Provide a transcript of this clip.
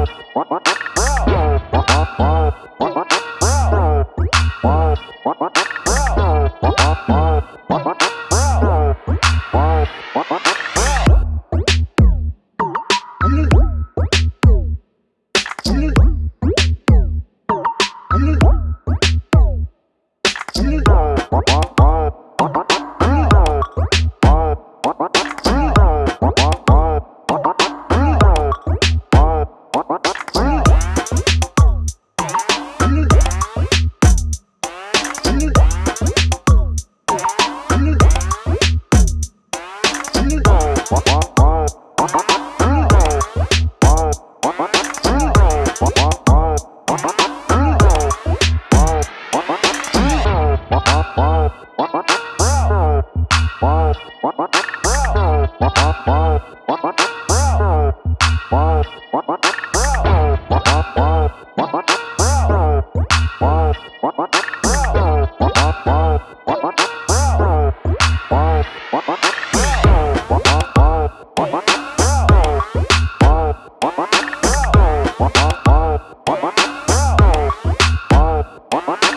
What? Bye.